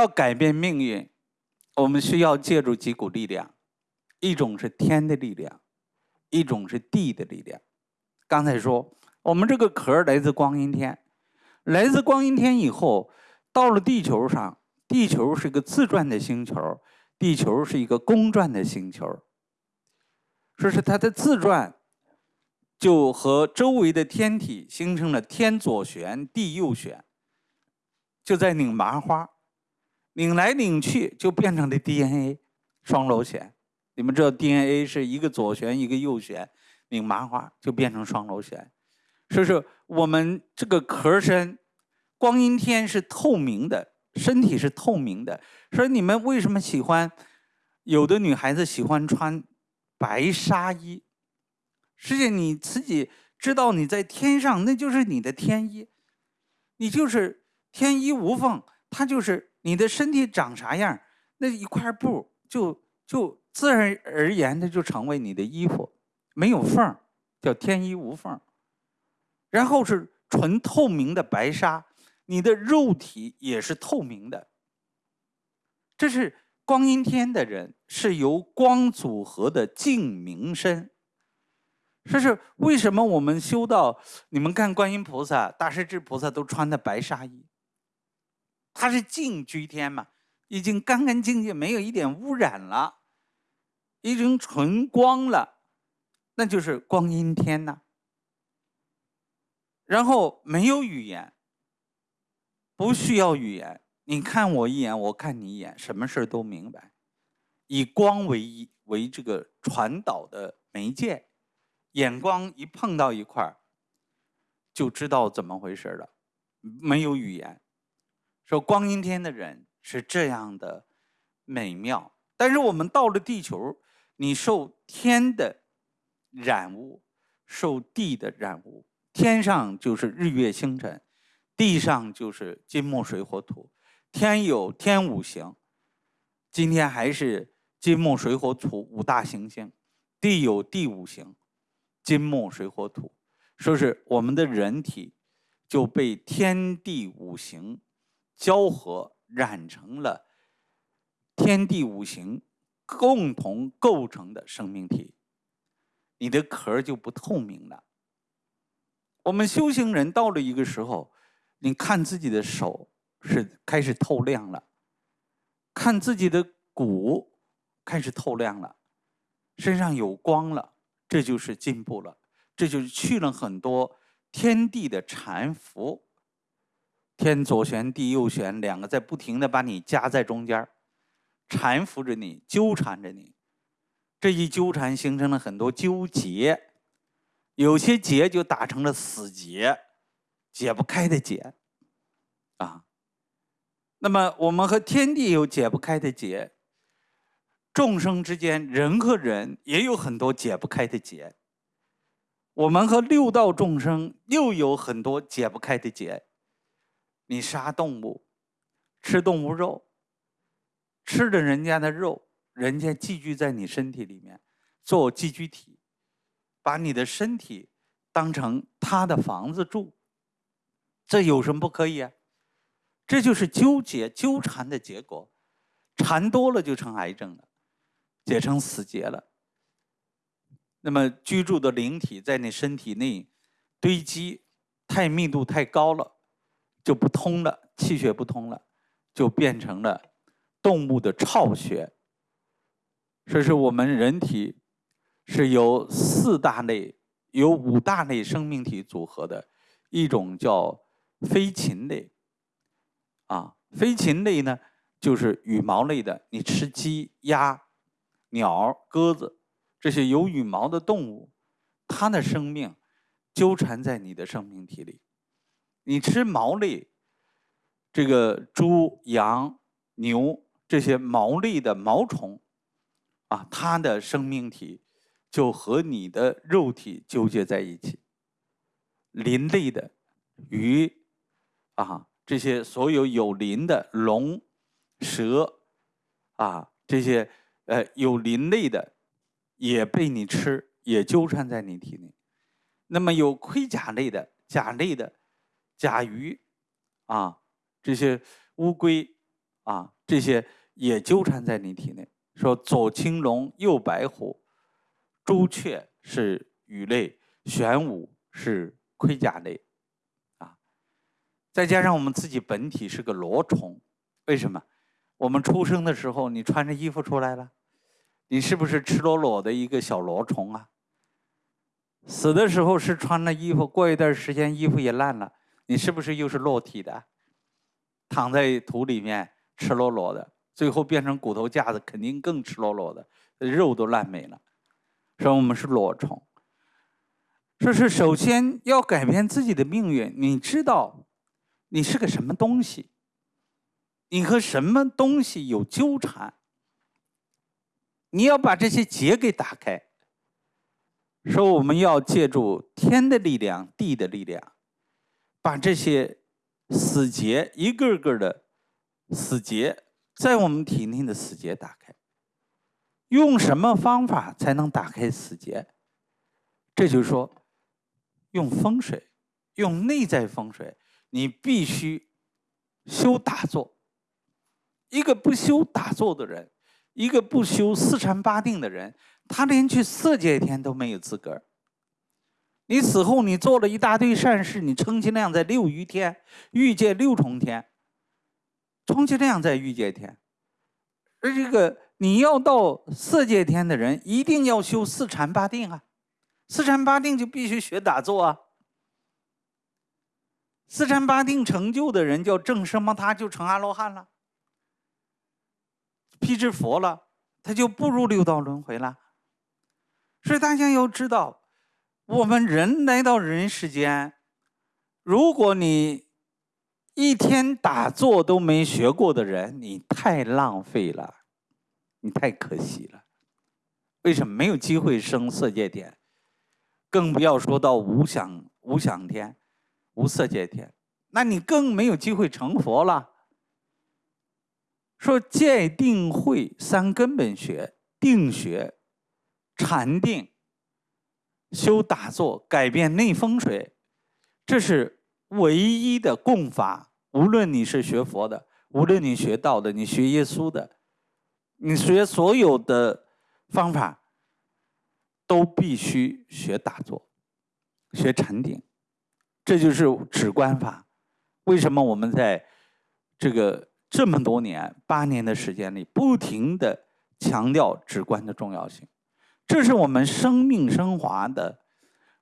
要改变命运，我们需要借助几股力量，一种是天的力量，一种是地的力量。刚才说，我们这个壳来自光阴天，来自光阴天以后，到了地球上，地球是个自转的星球，地球是一个公转的星球。说是它的自转，就和周围的天体形成了天左旋，地右旋，就在拧麻花。拧来拧去就变成了 DNA 双螺旋。你们知道 DNA 是一个左旋一个右旋，拧麻花就变成双螺旋。所以说我们这个壳身，光阴天是透明的，身体是透明的。所以你们为什么喜欢？有的女孩子喜欢穿白纱衣，实际你自己知道你在天上，那就是你的天衣，你就是天衣无缝，它就是。你的身体长啥样，那一块布就就自然而然的就成为你的衣服，没有缝叫天衣无缝。然后是纯透明的白纱，你的肉体也是透明的。这是光阴天的人是由光组合的净明身。这是为什么我们修道，你们看观音菩萨、大势至菩萨都穿的白纱衣。它是净居天嘛，已经干干净净，没有一点污染了，已经纯光了，那就是光阴天呐。然后没有语言，不需要语言，你看我一眼，我看你一眼，什么事都明白。以光为一为这个传导的媒介，眼光一碰到一块儿，就知道怎么回事了，没有语言。说光阴天的人是这样的美妙，但是我们到了地球，你受天的染污，受地的染污。天上就是日月星辰，地上就是金木水火土。天有天五行，今天还是金木水火土五大行星；地有地五行，金木水火土。说是我们的人体就被天地五行。交合染成了天地五行共同构成的生命体，你的壳就不透明了。我们修行人到了一个时候，你看自己的手是开始透亮了，看自己的骨开始透亮了，身上有光了，这就是进步了，这就是去了很多天地的缠缚。天左旋，地右旋，两个在不停的把你夹在中间缠缚着你，纠缠着你。这一纠缠，形成了很多纠结，有些结就打成了死结，解不开的结。啊，那么我们和天地有解不开的结，众生之间，人和人也有很多解不开的结。我们和六道众生又有很多解不开的结。你杀动物，吃动物肉，吃着人家的肉，人家寄居在你身体里面，做寄居体，把你的身体当成他的房子住，这有什么不可以啊？这就是纠结纠缠的结果，缠多了就成癌症了，结成死结了。那么居住的灵体在你身体内堆积，太密度太高了。就不通了，气血不通了，就变成了动物的巢穴。这是我们人体是由四大类、由五大类生命体组合的一种叫飞禽类。啊，飞禽类呢，就是羽毛类的。你吃鸡、鸭、鸟、鸽子这些有羽毛的动物，它的生命纠缠在你的生命体里。你吃毛类，这个猪、羊、牛这些毛类的毛虫，啊，它的生命体就和你的肉体纠结在一起。鳞类的鱼，啊，这些所有有鳞的龙、蛇，啊，这些呃有鳞类的也被你吃，也纠缠在你体内。那么有盔甲类的、甲类的。甲鱼，啊，这些乌龟，啊，这些也纠缠在你体内。说左青龙，右白虎，朱雀是羽类，玄武是盔甲类，啊，再加上我们自己本体是个螺虫，为什么？我们出生的时候，你穿着衣服出来了，你是不是赤裸裸的一个小螺虫啊？死的时候是穿了衣服，过一段时间衣服也烂了，你是不是又是裸体的？躺在土里面，赤裸裸的，最后变成骨头架子，肯定更赤裸裸的，肉都烂没了。说我们是裸虫，说是首先要改变自己的命运。你知道，你是个什么东西？你和什么东西有纠缠？你要把这些结给打开。说我们要借助天的力量、地的力量，把这些死结一个个的死结在我们体内的死结打开。用什么方法才能打开死结？这就是说，用风水，用内在风水。你必须修打坐。一个不修打坐的人，一个不修四禅八定的人。他连去色界天都没有资格。你死后，你做了一大堆善事，你充其量在六余天、欲界六重天，充其量在欲界天。而这个你要到色界天的人，一定要修四禅八定啊！四禅八定就必须学打坐啊！四禅八定成就的人叫正什么？他就成阿罗汉了，辟支佛了，他就步入六道轮回了。所以大家要知道，我们人来到人世间，如果你一天打坐都没学过的人，你太浪费了，你太可惜了。为什么没有机会升色界天？更不要说到无想无想天、无色界天，那你更没有机会成佛了。说戒定慧三根本学，定学。禅定、修打坐、改变内风水，这是唯一的共法。无论你是学佛的，无论你学道的，你学耶稣的，你学所有的方法，都必须学打坐、学禅定。这就是止观法。为什么我们在这个这么多年、八年的时间里，不停的强调止观的重要性？这是我们生命升华的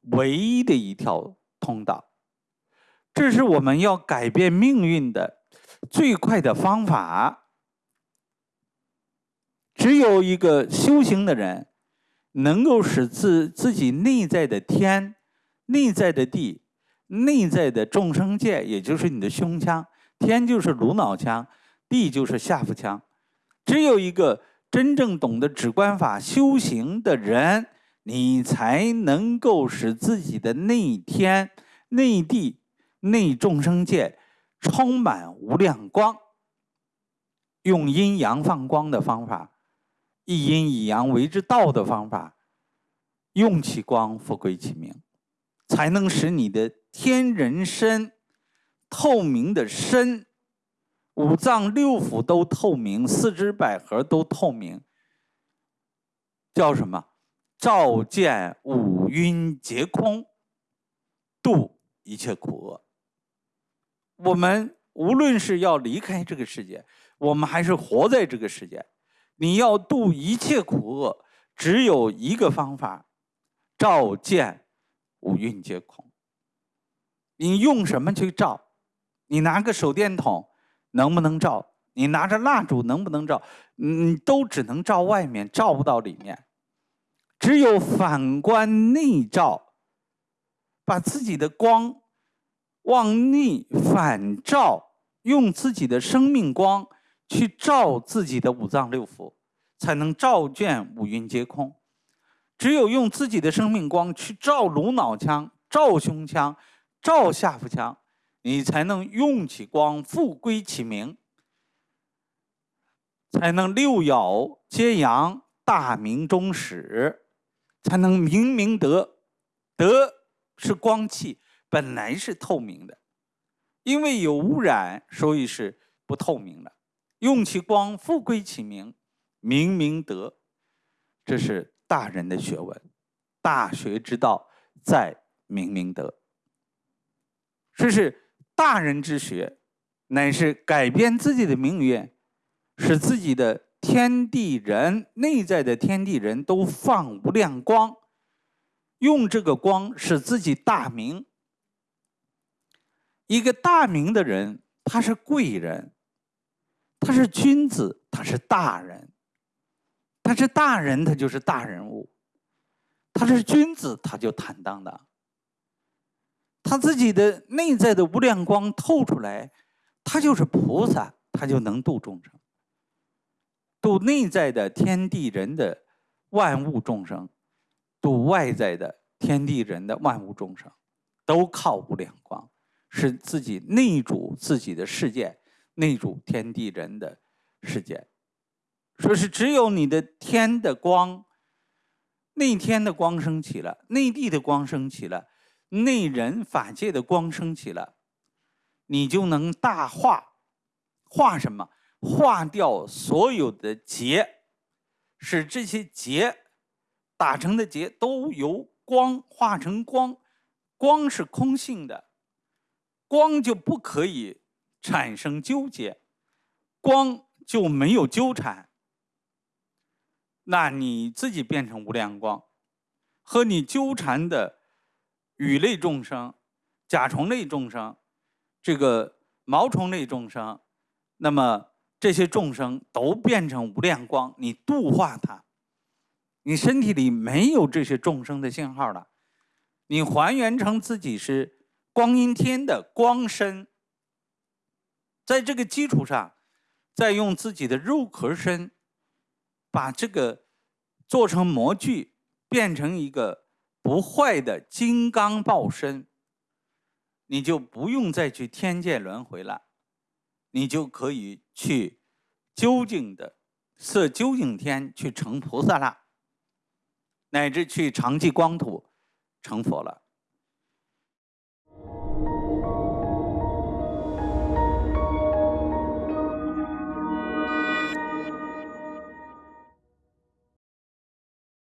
唯一的一条通道，这是我们要改变命运的最快的方法。只有一个修行的人，能够使自自己内在的天、内在的地、内在的众生界，也就是你的胸腔，天就是颅脑腔，地就是下腹腔，只有一个。真正懂得止观法修行的人，你才能够使自己的内天、内地、内众生界充满无量光。用阴阳放光的方法，一阴一阳为之道的方法，用其光复归其明，才能使你的天人身透明的身。五脏六腑都透明，四肢百合都透明，叫什么？照见五蕴皆空，度一切苦厄。我们无论是要离开这个世界，我们还是活在这个世界，你要度一切苦厄，只有一个方法：照见五蕴皆空。你用什么去照？你拿个手电筒。能不能照？你拿着蜡烛能不能照？你都只能照外面，照不到里面。只有反观内照，把自己的光往内反照，用自己的生命光去照自己的五脏六腑，才能照见五蕴皆空。只有用自己的生命光去照颅脑腔、照胸腔、照下腹腔。你才能用起光复归其明，才能六爻皆阳，大明中始，才能明明德。德是光气，本来是透明的，因为有污染，所以是不透明的。用其光复归其明，明明德。这是大人的学问，大学之道在明明德。这是大人之学，乃是改变自己的命运，使自己的天地人内在的天地人都放无量光，用这个光使自己大明。一个大明的人，他是贵人，他是君子，他是大人。他是大人，他就是大人物；他是君子，他就坦荡荡。他自己的内在的无量光透出来，他就是菩萨，他就能度众生，度内在的天地人的万物众生，度外在的天地人的万物众生，都靠无量光，是自己内主自己的世界，内主天地人的世界。说是只有你的天的光，内天的光升起了，内地的光升起了。内人法界的光升起了，你就能大化，化什么？化掉所有的结，使这些结打成的结都由光化成光。光是空性的，光就不可以产生纠结，光就没有纠缠。那你自己变成无量光，和你纠缠的。羽类众生、甲虫类众生、这个毛虫类众生，那么这些众生都变成无量光，你度化它，你身体里没有这些众生的信号了，你还原成自己是光阴天的光身，在这个基础上，再用自己的肉壳身，把这个做成模具，变成一个。不坏的金刚报身，你就不用再去天界轮回了，你就可以去究竟的色究竟天去成菩萨了，乃至去常寂光土成佛了。